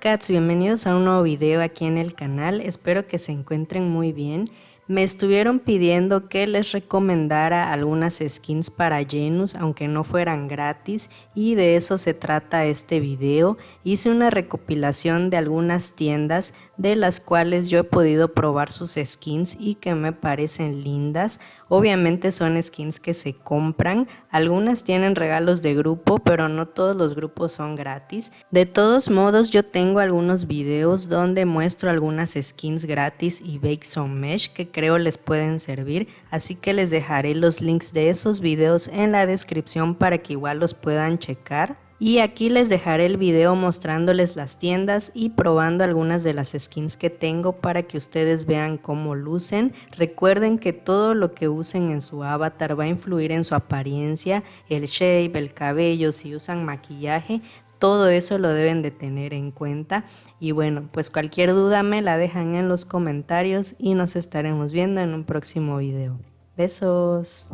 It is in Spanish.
cats, bienvenidos a un nuevo video aquí en el canal, espero que se encuentren muy bien. Me estuvieron pidiendo que les recomendara algunas skins para Genus, aunque no fueran gratis, y de eso se trata este video. Hice una recopilación de algunas tiendas de las cuales yo he podido probar sus skins y que me parecen lindas. Obviamente son skins que se compran, algunas tienen regalos de grupo, pero no todos los grupos son gratis. De todos modos, yo tengo algunos videos donde muestro algunas skins gratis y Bake Some Mesh que creo les pueden servir, así que les dejaré los links de esos videos en la descripción para que igual los puedan checar. Y aquí les dejaré el video mostrándoles las tiendas y probando algunas de las skins que tengo para que ustedes vean cómo lucen. Recuerden que todo lo que usen en su avatar va a influir en su apariencia, el shape, el cabello, si usan maquillaje, todo eso lo deben de tener en cuenta. Y bueno, pues cualquier duda me la dejan en los comentarios y nos estaremos viendo en un próximo video. Besos.